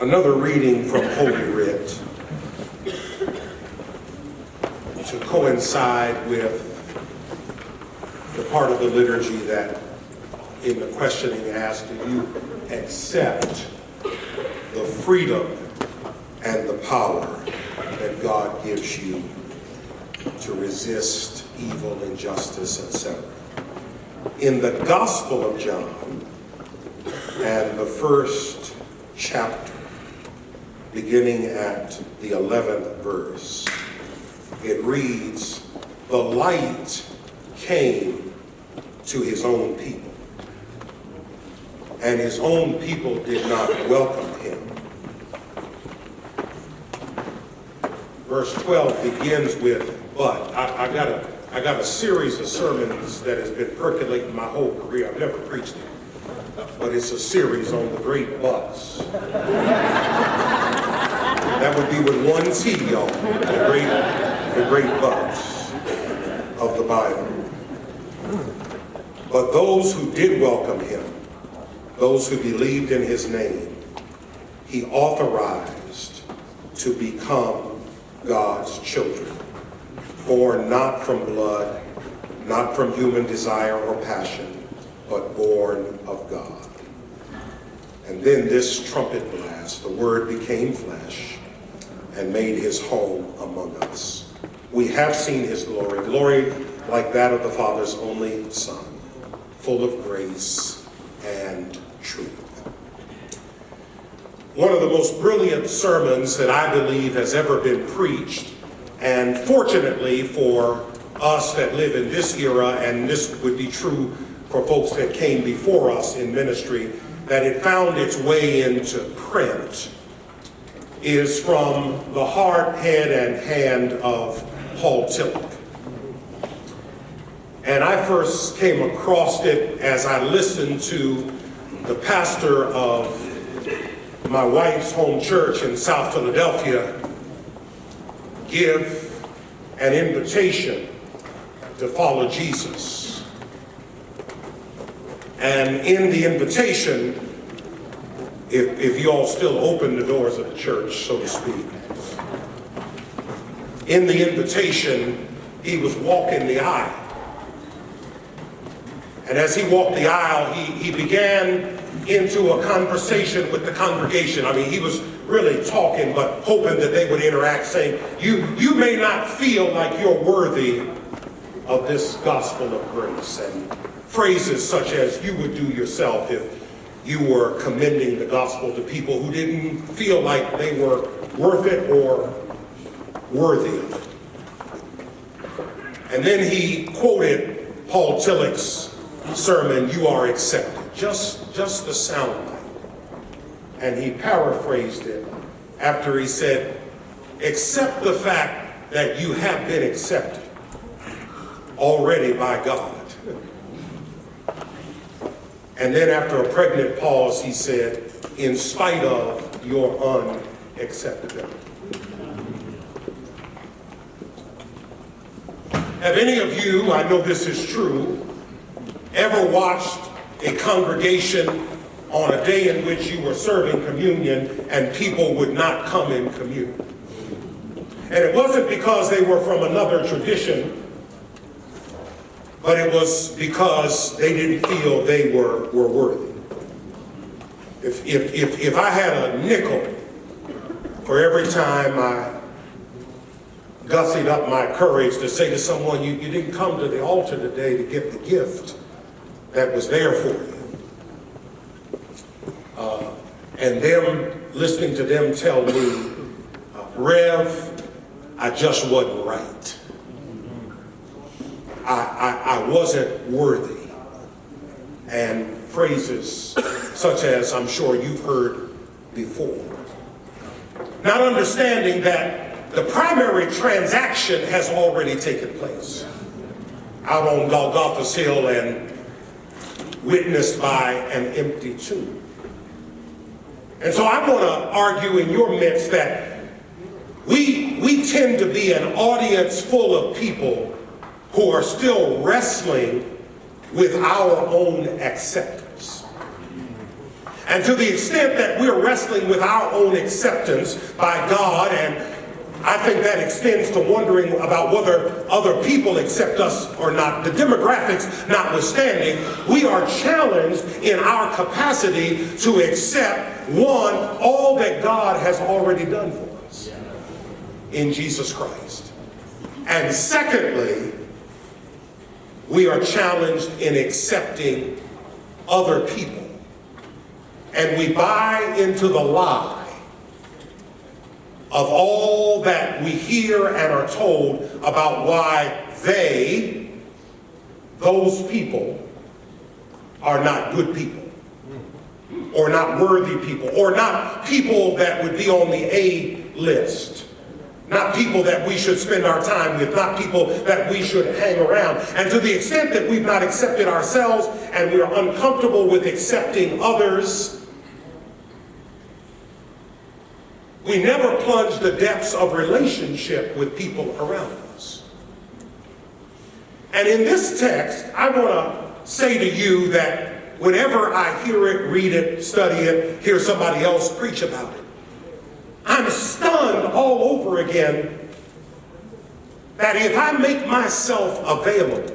Another reading from Holy Writ to coincide with the part of the liturgy that in the questioning asked, do you accept the freedom and the power that God gives you to resist evil, injustice, etc. In the Gospel of John and the first chapter, beginning at the 11th verse, it reads, the light came to his own people, and his own people did not welcome him. Verse 12 begins with, but. I, I, got a, I got a series of sermons that has been percolating my whole career. I've never preached it, but it's a series on the great buts. That would be with one T, y'all. The great, the great buts of the Bible. But those who did welcome him, those who believed in his name, he authorized to become God's children, born not from blood, not from human desire or passion, but born of God. And then this trumpet blast, the word became flesh and made his home among us. We have seen his glory, glory like that of the Father's only Son, full of grace and truth. One of the most brilliant sermons that I believe has ever been preached, and fortunately for us that live in this era, and this would be true for folks that came before us in ministry, that it found its way into print, is from the heart, head, and hand of Paul Tillich. And I first came across it as I listened to the pastor of my wife's home church in South Philadelphia give an invitation to follow Jesus. And in the invitation, if, if you all still open the doors of the church, so to speak, in the invitation, he was walking the aisle. And as he walked the aisle, he, he began into a conversation with the congregation. I mean, he was really talking, but hoping that they would interact, saying, you, you may not feel like you're worthy of this gospel of grace. And phrases such as you would do yourself if you were commending the gospel to people who didn't feel like they were worth it or worthy of it. And then he quoted Paul Tillich's sermon, You Are Accepted, just, just the sound. And he paraphrased it after he said, Accept the fact that you have been accepted already by God. And then after a pregnant pause, he said, in spite of your unacceptability. Have any of you, I know this is true, ever watched a congregation on a day in which you were serving communion and people would not come in communion? And it wasn't because they were from another tradition, but it was because they didn't feel they were, were worthy. If, if, if, if I had a nickel for every time I gussied up my courage to say to someone, you, you didn't come to the altar today to get the gift that was there for you. Uh, and them, listening to them tell me, uh, Rev, I just wasn't right. I, I, wasn't worthy. And phrases such as I'm sure you've heard before. Not understanding that the primary transaction has already taken place out on Golgotha's Hill and witnessed by an empty tomb. And so I want to argue in your midst that we, we tend to be an audience full of people who are still wrestling with our own acceptance. And to the extent that we're wrestling with our own acceptance by God, and I think that extends to wondering about whether other people accept us or not, the demographics notwithstanding, we are challenged in our capacity to accept, one, all that God has already done for us in Jesus Christ. And secondly, we are challenged in accepting other people and we buy into the lie of all that we hear and are told about why they, those people, are not good people, or not worthy people, or not people that would be on the A list. Not people that we should spend our time with, not people that we should hang around. And to the extent that we've not accepted ourselves and we're uncomfortable with accepting others, We never plunge the depths of relationship with people around us. And in this text, I want to say to you that whenever I hear it, read it, study it, hear somebody else preach about it, I'm stunned all over again that if I make myself available,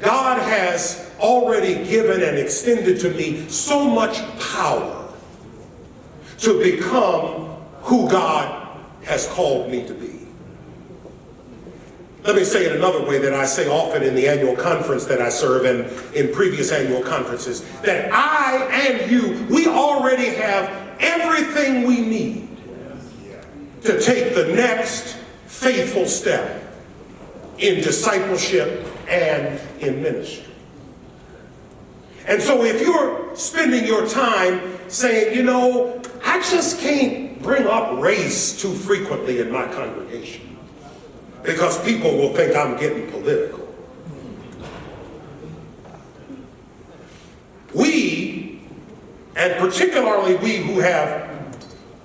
God has already given and extended to me so much power to become who God has called me to be. Let me say it another way that I say often in the annual conference that I serve and in previous annual conferences, that I and you, we already have everything we need to take the next faithful step in discipleship and in ministry. And so if you're spending your time saying, you know, I just can't bring up race too frequently in my congregation because people will think I'm getting political. We, and particularly we who have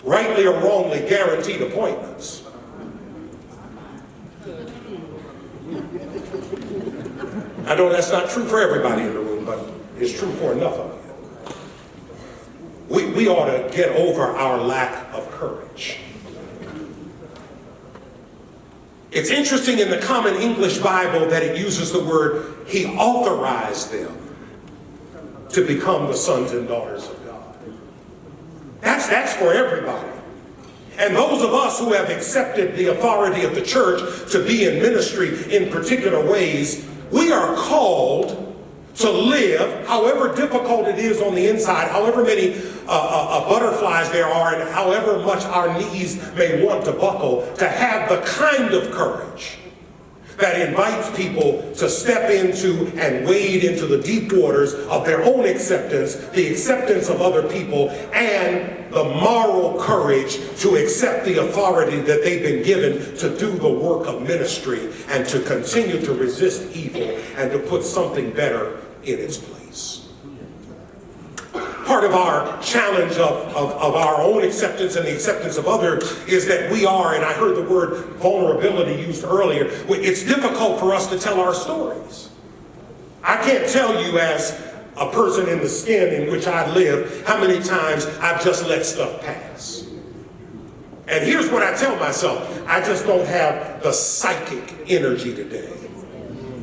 rightly or wrongly guaranteed appointments, I know that's not true for everybody in the room, but it's true for enough of you we, we ought to get over our lack of courage. It's interesting in the Common English Bible that it uses the word, he authorized them to become the sons and daughters of God. That's, that's for everybody. And those of us who have accepted the authority of the church to be in ministry in particular ways, we are called to live, however difficult it is on the inside, however many uh, uh, uh, butterflies there are, and however much our knees may want to buckle, to have the kind of courage that invites people to step into and wade into the deep waters of their own acceptance, the acceptance of other people, and the moral courage to accept the authority that they've been given to do the work of ministry and to continue to resist evil and to put something better in its place. Part of our challenge of, of, of, our own acceptance and the acceptance of others is that we are, and I heard the word vulnerability used earlier, it's difficult for us to tell our stories. I can't tell you as a person in the skin in which I live how many times I've just let stuff pass. And here's what I tell myself, I just don't have the psychic energy today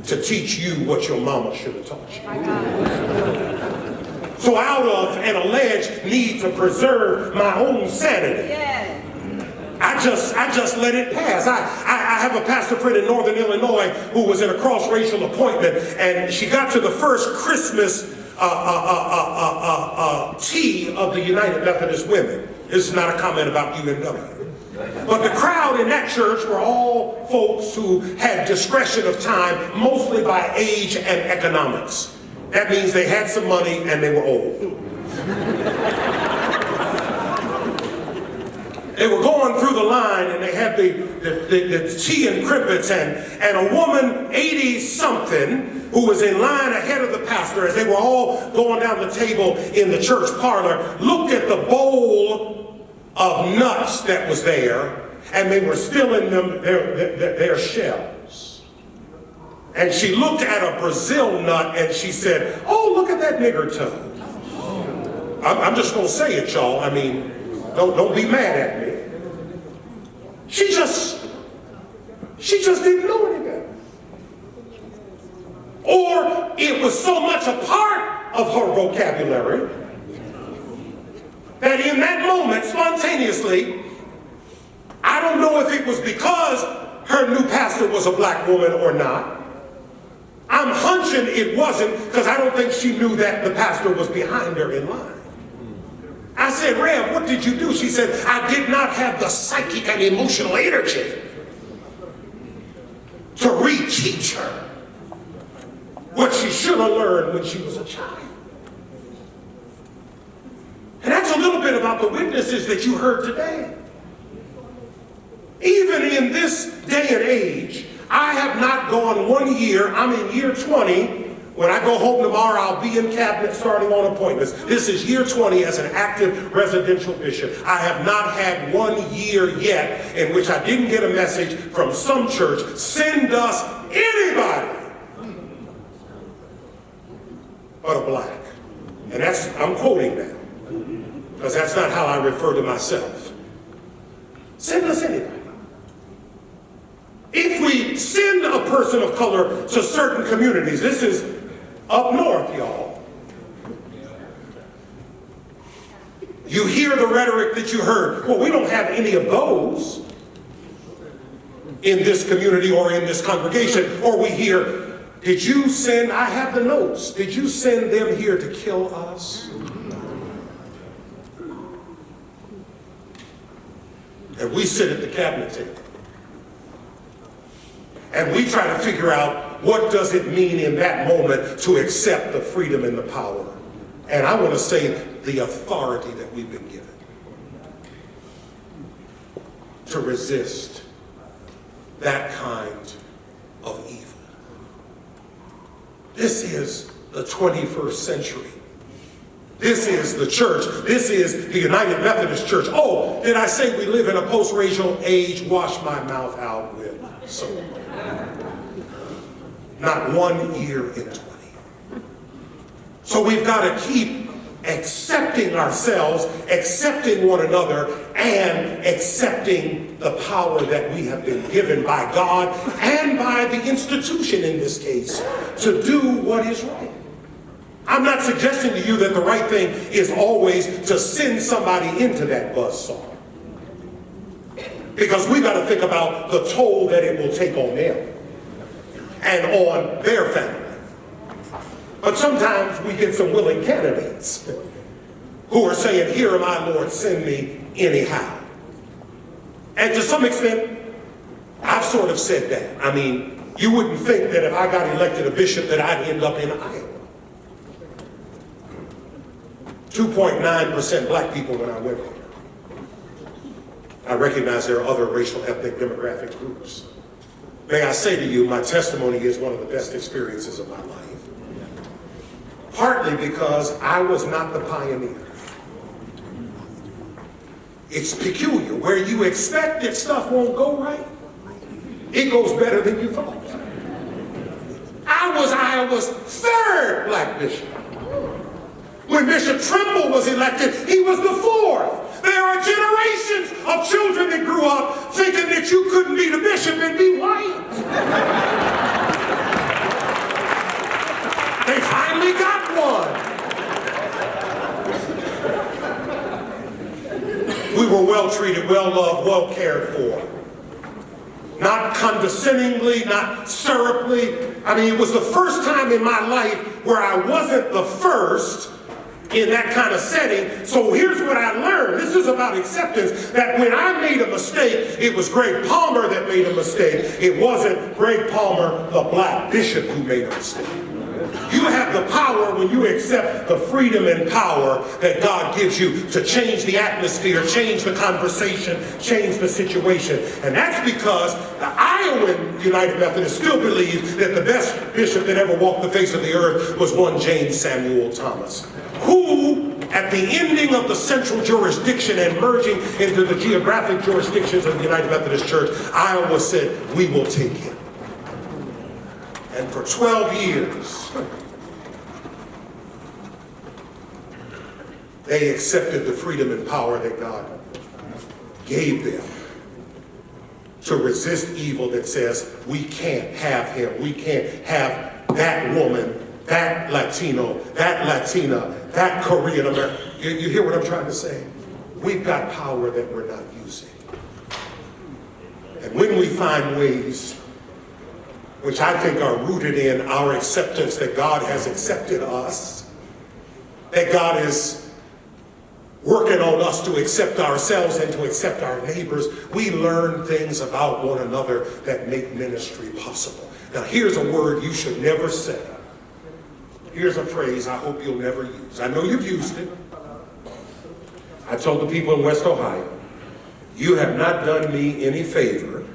to teach you what your mama should have taught you. So out of an alleged need to preserve my own sanity, I just I just let it pass. I, I, I, have a pastor friend in Northern Illinois who was in a cross-racial appointment and she got to the first Christmas uh, uh, uh, tea of the United Methodist Women. This is not a comment about UMW. But the crowd in that church were all folks who had discretion of time, mostly by age and economics. That means they had some money and they were old. they were going through the line and they had the, the, the, the tea and crimpets and, and a woman, 80 something, who was in line ahead of the pastor as they were all going down the table in the church parlor, looked at the bowl of nuts that was there, and they were still in them, their, their, their shells. And she looked at a Brazil nut and she said, oh, look at that nigger toe. I'm, I'm just gonna say it, y'all. I mean, don't, don't be mad at me. She just, she just didn't know any better. Or it was so much a part of her vocabulary that in that moment, spontaneously, I don't know if it was because her new pastor was a black woman or not. I'm hunching it wasn't because I don't think she knew that the pastor was behind her in line. I said, Rev, what did you do? She said, I did not have the psychic and emotional energy to reteach her what she should have learned when she was a child. And that's a little bit about the witnesses that you heard today. Even in this day and age, I have not gone one year, I'm in year 20. When I go home tomorrow, I'll be in cabinet starting on appointments. This is year 20 as an active residential bishop. I have not had one year yet in which I didn't get a message from some church, send us anybody but a black. And that's, I'm quoting that, because that's not how I refer to myself. Send us anybody. If we send a person of color to certain communities, this is up north, y'all. You hear the rhetoric that you heard. Well, we don't have any of those in this community or in this congregation. Or we hear, did you send, I have the notes, did you send them here to kill us? And we sit at the cabinet table. And we try to figure out what does it mean in that moment to accept the freedom and the power. And I want to say the authority that we've been given to resist that kind of evil. This is the 21st century. This is the church. This is the United Methodist Church. Oh, did I say we live in a post-racial age? Wash my mouth out with soap. Not one year in 20. So we've got to keep accepting ourselves, accepting one another, and accepting the power that we have been given by God and by the institution in this case to do what is right. I'm not suggesting to you that the right thing is always to send somebody into that buzz saw. Because we got to think about the toll that it will take on them and on their family. But sometimes we get some willing candidates who are saying, here I, Lord, send me anyhow. And to some extent, I've sort of said that. I mean, you wouldn't think that if I got elected a bishop that I'd end up in Iowa. 2.9% black people when I went there. I recognize there are other racial, ethnic, demographic groups. May I say to you, my testimony is one of the best experiences of my life. Partly because I was not the pioneer. It's peculiar. Where you expect that stuff won't go right, it goes better than you thought. I was Iowa's third black bishop. When Bishop Trimble was elected, he was the fourth. There are generations of children that grew up thinking that you couldn't be the bishop and be white. they finally got one. We were well treated, well loved, well cared for. Not condescendingly, not syruply. I mean, it was the first time in my life where I wasn't the first in that kind of setting. So here's what I learned. This is about acceptance, that when I made a mistake, it was Greg Palmer that made a mistake. It wasn't Greg Palmer, the black bishop, who made a mistake. You have the power when you accept the freedom and power that God gives you to change the atmosphere, change the conversation, change the situation. And that's because the Iowan United Methodist still believes that the best bishop that ever walked the face of the earth was one James Samuel Thomas who, at the ending of the central jurisdiction and merging into the geographic jurisdictions of the United Methodist Church, Iowa said, we will take him. And for 12 years, they accepted the freedom and power that God gave them to resist evil that says, we can't have him, we can't have that woman, that Latino, that Latina, that Korean American. You, you hear what I'm trying to say? We've got power that we're not using. And when we find ways which I think are rooted in our acceptance that God has accepted us, that God is working on us to accept ourselves and to accept our neighbors, we learn things about one another that make ministry possible. Now, here's a word you should never say. Here's a phrase I hope you'll never use. I know you've used it. I told the people in West Ohio, you have not done me any favor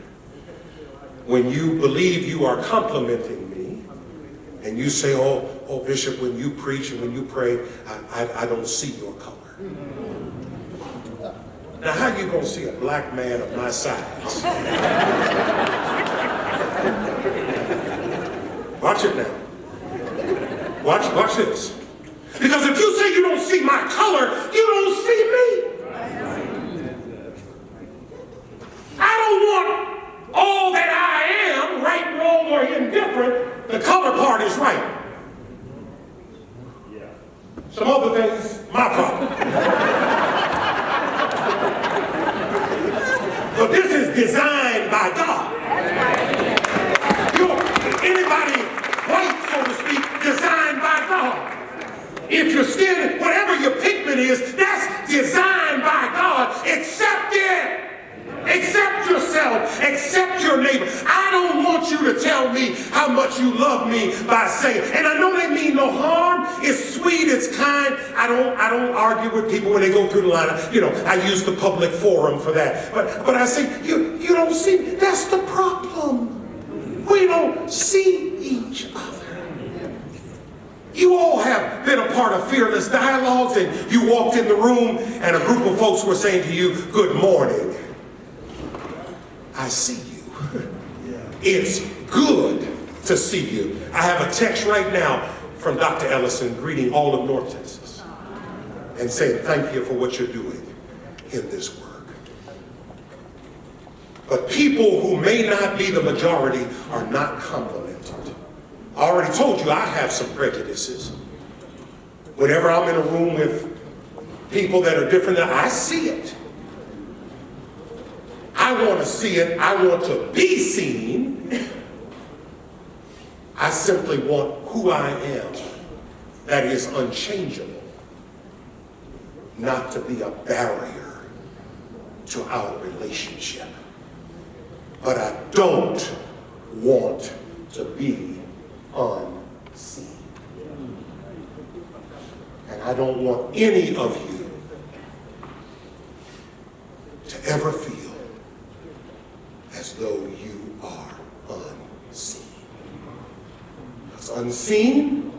when you believe you are complimenting me and you say, oh, oh, Bishop, when you preach and when you pray, I, I, I don't see your color. Now, how you gonna see a black man of my size? Watch it now. Watch, watch this. Because if you say you don't see my color, you don't see me. I don't want all that I am, right, wrong, or indifferent. The color part is right. Some other things, my problem. but this is designed by God. You're, anybody white, so to speak, designed by God. If your skin, whatever your pigment is, that's designed by God. Accept it. Accept yourself. Accept your neighbor. I don't tell me how much you love me by saying, and I know they mean no harm. It's sweet, it's kind. I don't I don't argue with people when they go through the line. You know, I use the public forum for that. But but I say, you you don't see, that's the problem. We don't see each other. You all have been a part of fearless dialogues and you walked in the room and a group of folks were saying to you, good morning. I see you. It's good to see you. I have a text right now from Dr. Ellison greeting all of North Texas and saying thank you for what you're doing in this work. But people who may not be the majority are not complimented. I already told you I have some prejudices. Whenever I'm in a room with people that are different, I see it. I want to see it. I want to be seen. I simply want who I am that is unchangeable, not to be a barrier to our relationship. But I don't want to be unseen. And I don't want any of you to ever feel as though you are unseen. Unseen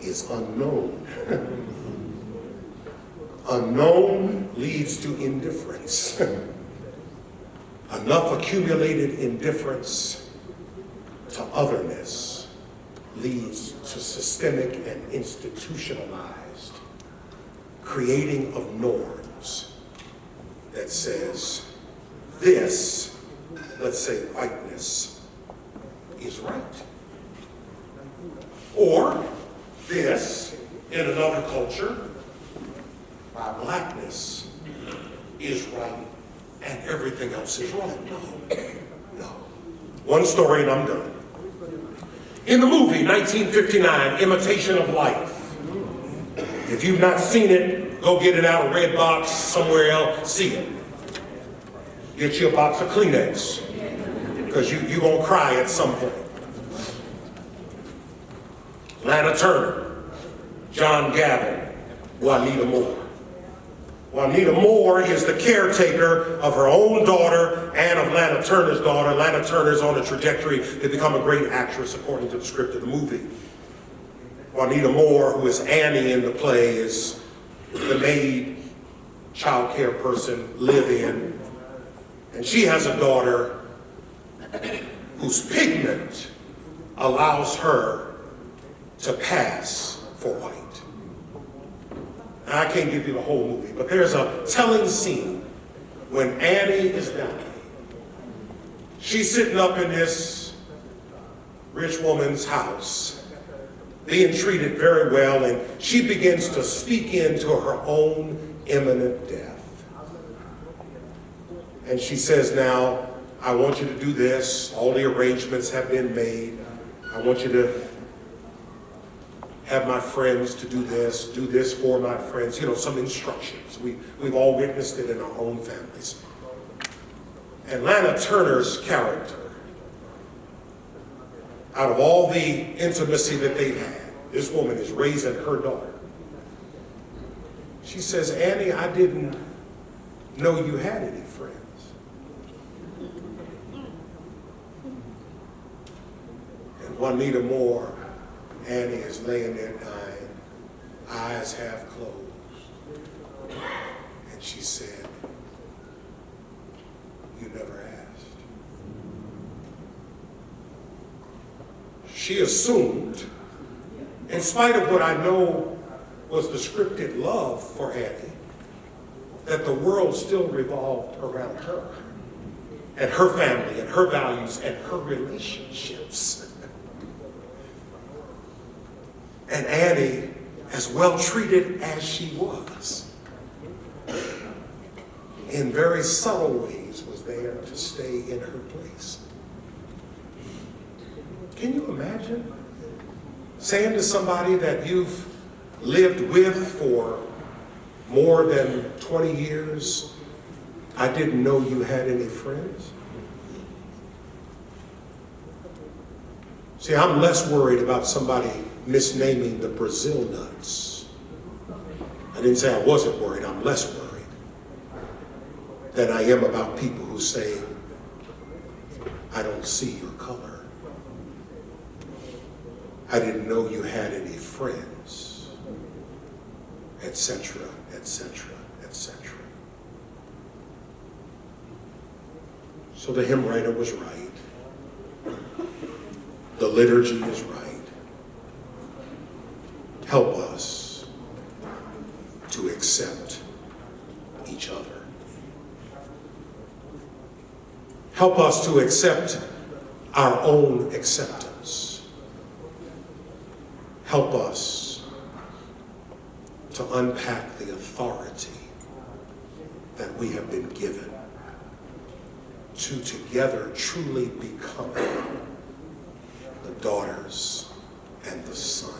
is unknown. unknown leads to indifference. Enough accumulated indifference to otherness leads to systemic and institutionalized creating of norms that says this, let's say whiteness, is right. Or this, in another culture, my blackness is right and everything else is wrong. No, no. One story and I'm done. In the movie 1959, Imitation of Life, if you've not seen it, go get it out of Redbox, somewhere else, see it. Get you a box of Kleenex, because you, you gonna cry at some point. Lana Turner, John Gavin, Juanita Moore. Juanita Moore is the caretaker of her own daughter and of Lana Turner's daughter. Lana Turner's on a trajectory to become a great actress according to the script of the movie. Juanita Moore, who is Annie in the play, is the maid, child care person, live-in. And she has a daughter whose pigment allows her to pass for white. I can't give you the whole movie, but there's a telling scene when Annie is dying. She's sitting up in this rich woman's house, being treated very well, and she begins to speak into her own imminent death. And she says, Now, I want you to do this. All the arrangements have been made. I want you to have my friends to do this, do this for my friends, you know, some instructions. We, we've all witnessed it in our own families. And Lana Turner's character, out of all the intimacy that they've had, this woman is raising her daughter. She says, Annie, I didn't know you had any friends. And Juanita Moore, Annie is laying there dying, eyes half closed. And she said, You never asked. She assumed, in spite of what I know was the scripted love for Annie, that the world still revolved around her and her family and her values and her relationships. And Annie, as well treated as she was, in very subtle ways was there to stay in her place. Can you imagine saying to somebody that you've lived with for more than 20 years, I didn't know you had any friends? See, I'm less worried about somebody misnaming the Brazil nuts. I didn't say I wasn't worried, I'm less worried than I am about people who say, I don't see your color. I didn't know you had any friends, etc., etc., etc. So the hymn writer was right. Liturgy is right. Help us to accept each other. Help us to accept our own acceptance. Help us to unpack the authority that we have been given to together truly become daughters and the sons